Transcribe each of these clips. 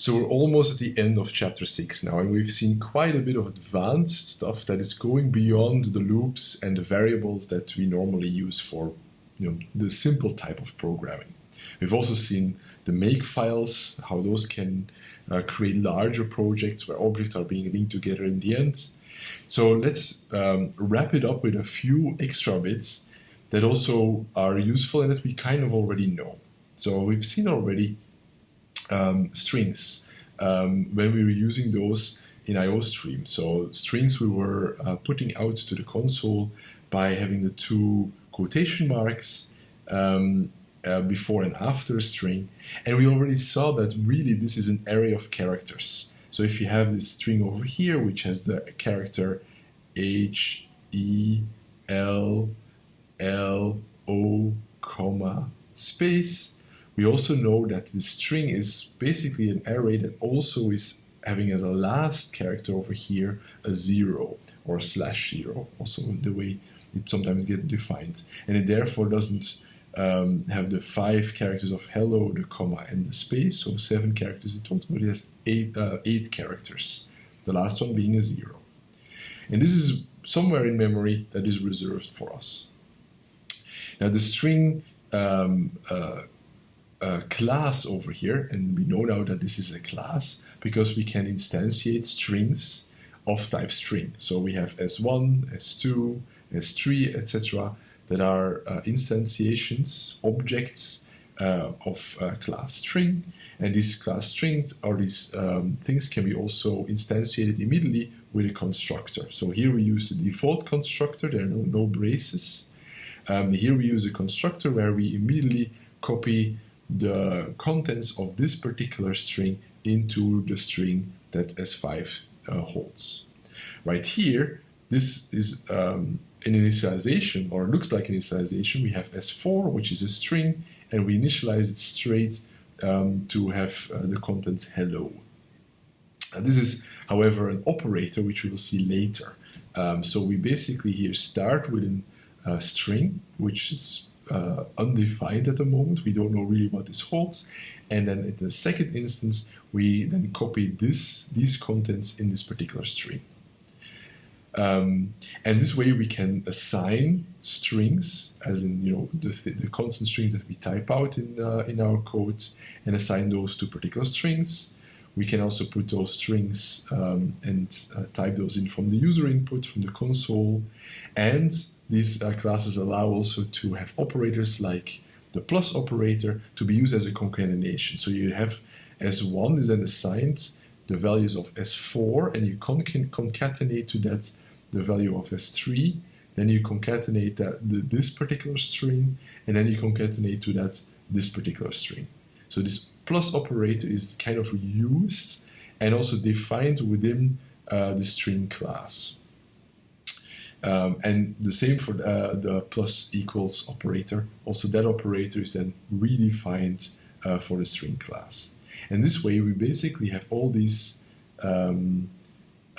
So we're almost at the end of chapter 6 now, and we've seen quite a bit of advanced stuff that is going beyond the loops and the variables that we normally use for you know, the simple type of programming. We've also seen the make files, how those can uh, create larger projects where objects are being linked together in the end. So let's um, wrap it up with a few extra bits that also are useful and that we kind of already know. So we've seen already um, strings um, when we were using those in IOStream. So strings we were uh, putting out to the console by having the two quotation marks um, uh, before and after a string. And we already saw that really this is an array of characters. So if you have this string over here, which has the character H, E, L, L, O, comma, space, we also know that the string is basically an array that also is having as a last character over here a zero or a slash zero, also the way it sometimes gets defined. And it therefore doesn't um, have the five characters of hello, the comma, and the space, so seven characters in total, but it has eight, uh, eight characters, the last one being a zero. And this is somewhere in memory that is reserved for us. Now the string um, uh, uh, class over here, and we know now that this is a class because we can instantiate strings of type string. So we have S1, S2, S3, etc that are uh, instantiations, objects uh, of uh, class string. And these class strings or these um, things can be also instantiated immediately with a constructor. So here we use the default constructor, there are no, no braces. Um, here we use a constructor where we immediately copy the contents of this particular string into the string that S5 uh, holds. Right here, this is um, an initialization, or looks like initialization. We have S4, which is a string, and we initialize it straight um, to have uh, the contents hello. And this is, however, an operator, which we will see later. Um, so we basically here start with a uh, string, which is uh, undefined at the moment. We don't know really what this holds. And then in the second instance, we then copy this, these contents in this particular string. Um, and this way we can assign strings, as in you know the, the constant strings that we type out in uh, in our codes, and assign those to particular strings. We can also put those strings um, and uh, type those in from the user input from the console, and these uh, classes allow also to have operators like the plus operator to be used as a concatenation. So you have S1 is then assigned the values of S4 and you con concatenate to that the value of S3, then you concatenate that the, this particular string, and then you concatenate to that this particular string. So this plus operator is kind of used and also defined within uh, the string class. Um, and the same for uh, the plus equals operator. Also that operator is then redefined uh, for the string class. And this way we basically have all these um,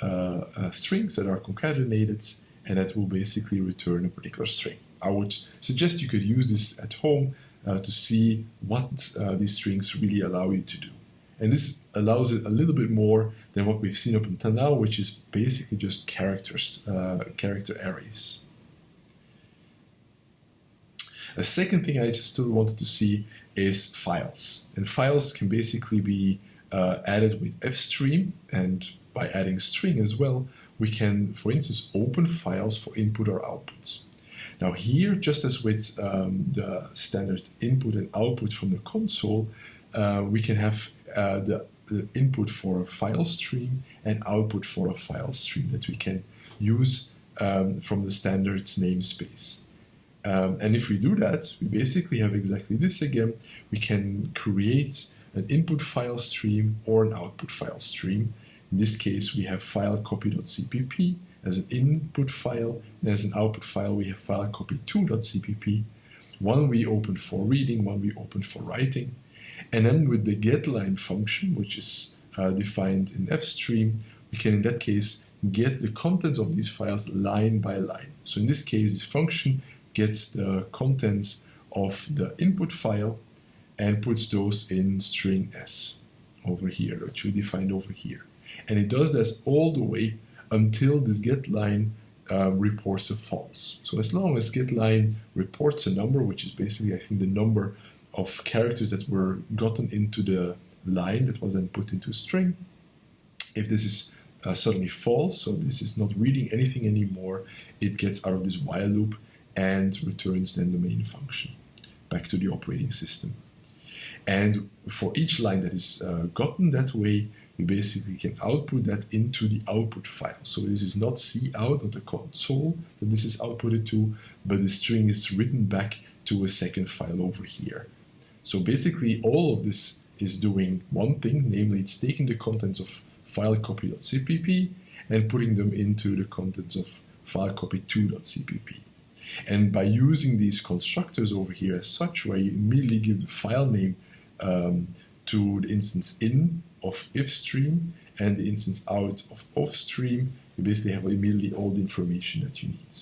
uh, uh, strings that are concatenated and that will basically return a particular string. I would suggest you could use this at home uh, to see what these strings really allow you to do. And this allows it a little bit more than what we've seen up until now, which is basically just characters, uh, character arrays. A second thing I still wanted to see is files. And files can basically be uh, added with fstream and by adding string as well, we can, for instance, open files for input or output. Now here, just as with um, the standard input and output from the console, uh, we can have uh, the, the, input for a file stream and output for a file stream that we can use um, from the standards namespace. Um, and if we do that, we basically have exactly this again. We can create an input file stream or an output file stream in this case, we have file copy.cpp as an input file, and as an output file, we have file copy2.cpp. One we open for reading, one we open for writing. And then with the getLine function, which is uh, defined in fstream, we can in that case get the contents of these files line by line. So in this case, this function gets the contents of the input file and puts those in string s. over here, which we defined over here. And it does this all the way until this get line uh, reports a false. So as long as get line reports a number, which is basically, I think, the number of characters that were gotten into the line that was then put into a string, if this is uh, suddenly false, so this is not reading anything anymore, it gets out of this while loop and returns then the main function back to the operating system. And for each line that is uh, gotten that way, we basically can output that into the output file. So this is not C out, not the console that this is outputted to, but the string is written back to a second file over here. So basically all of this is doing one thing, namely it's taking the contents of file copy.cpp and putting them into the contents of file copy2.cpp. And by using these constructors over here as such, where you immediately give the file name um, to the instance in of ifstream and the instance out of ofstream, you basically have immediately all the information that you need.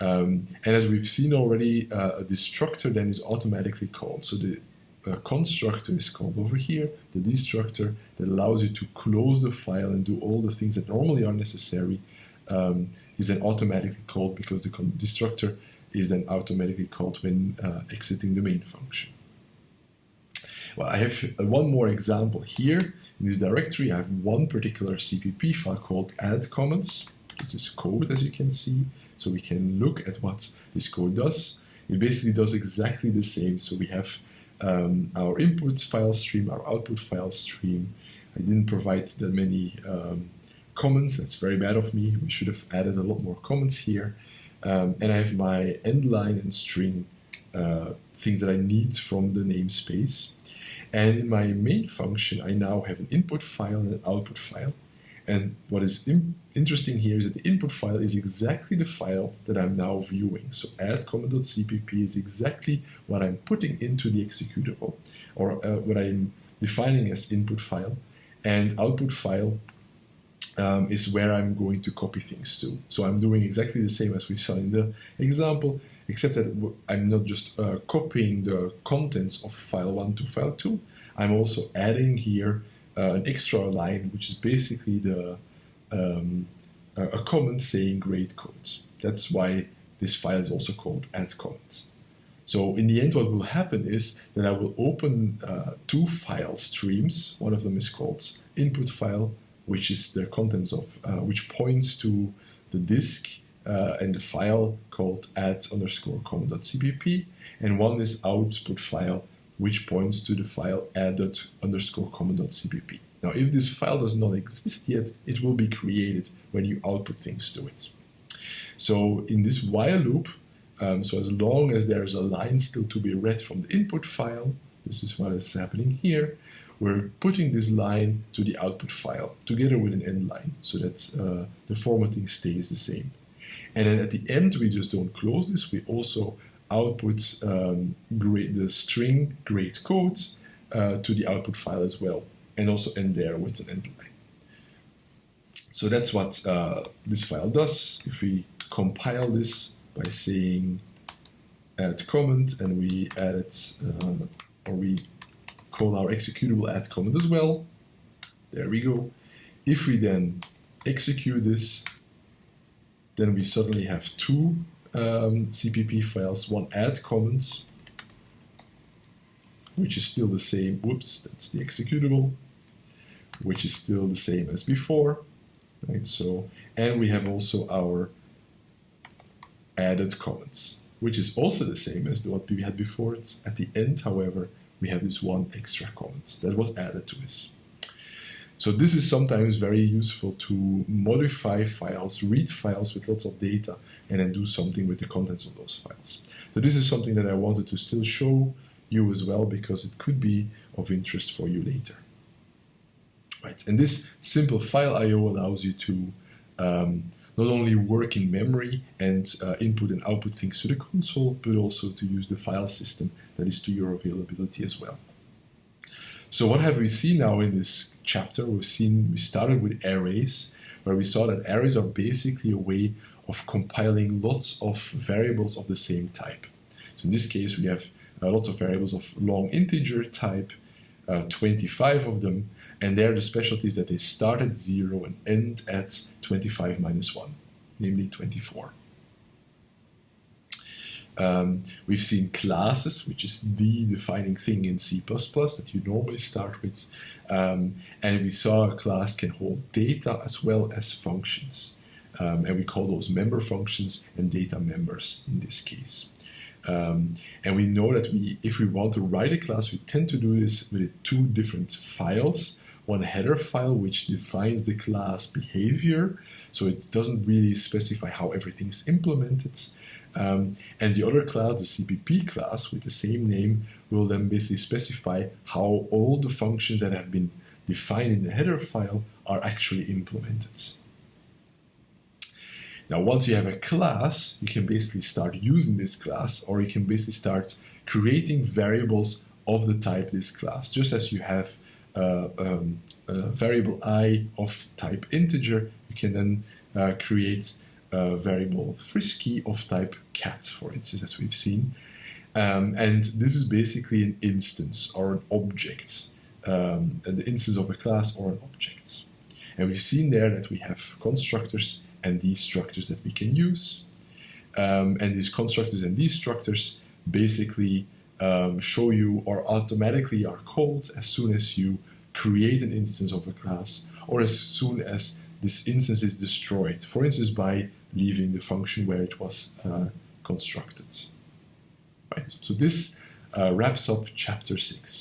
Um, and as we've seen already, uh, a destructor then is automatically called. So the uh, constructor is called over here, the destructor that allows you to close the file and do all the things that normally are necessary um, is then automatically called because the destructor is then automatically called when uh, exiting the main function. Well, I have one more example here. In this directory, I have one particular CPP file called add comments. This is code, as you can see. So we can look at what this code does. It basically does exactly the same. So we have um, our input file stream, our output file stream. I didn't provide that many um, comments. That's very bad of me. We should have added a lot more comments here. Um, and I have my end line and string uh, things that I need from the namespace. And in my main function, I now have an input file and an output file. And what is interesting here is that the input file is exactly the file that I'm now viewing. So add is exactly what I'm putting into the executable, or uh, what I'm defining as input file. And output file um, is where I'm going to copy things to. So I'm doing exactly the same as we saw in the example, except that I'm not just uh, copying the contents of file 1 to file 2, I'm also adding here uh, an extra line, which is basically the um, a comment saying grade codes. That's why this file is also called add comments. So in the end, what will happen is that I will open uh, two file streams. One of them is called input file, which is the contents of, uh, which points to the disk uh, and the file called add underscore comment.cpp, and one is output file, which points to the file added underscore comment.cpp. Now, if this file does not exist yet, it will be created when you output things to it. So in this while loop, um, so as long as there's a line still to be read from the input file, this is what is happening here, we're putting this line to the output file together with an end line so that uh, the formatting stays the same. And then at the end, we just don't close this. We also output um, the string grade code uh, to the output file as well, and also end there with an end line. So that's what uh, this file does. If we compile this by saying add comment and we add it, uh, or we call our executable add comment as well. There we go. If we then execute this, then we suddenly have two um, CPP files, one add comments, which is still the same, whoops, that's the executable, which is still the same as before, right? So, and we have also our added comments, which is also the same as what we had before. It's at the end, however, we have this one extra comment that was added to this. So this is sometimes very useful to modify files, read files with lots of data, and then do something with the contents of those files. So this is something that I wanted to still show you as well because it could be of interest for you later. Right, and this simple file I.O. allows you to um, not only work in memory and uh, input and output things to the console, but also to use the file system that is to your availability as well. So what have we seen now in this chapter? We've seen, we started with arrays, where we saw that arrays are basically a way of compiling lots of variables of the same type. So in this case, we have uh, lots of variables of long integer type, uh, 25 of them, and there the specialty is that they start at 0 and end at 25 minus 1, namely 24. Um, we've seen classes, which is the defining thing in C++ that you normally start with. Um, and we saw a class can hold data as well as functions. Um, and we call those member functions and data members in this case. Um, and we know that we, if we want to write a class, we tend to do this with two different files. One header file, which defines the class behavior, so it doesn't really specify how everything is implemented. Um, and the other class, the CPP class with the same name, will then basically specify how all the functions that have been defined in the header file are actually implemented. Now, once you have a class, you can basically start using this class, or you can basically start creating variables of the type this class, just as you have uh, um, a variable i of type integer, you can then uh, create a variable frisky of type cat, for instance, as we've seen. Um, and this is basically an instance or an object, um, the instance of a class or an object. And we've seen there that we have constructors and destructors that we can use. Um, and these constructors and destructors basically um, show you or automatically are called as soon as you create an instance of a class or as soon as this instance is destroyed, for instance by leaving the function where it was uh, constructed. Right. So this uh, wraps up chapter 6.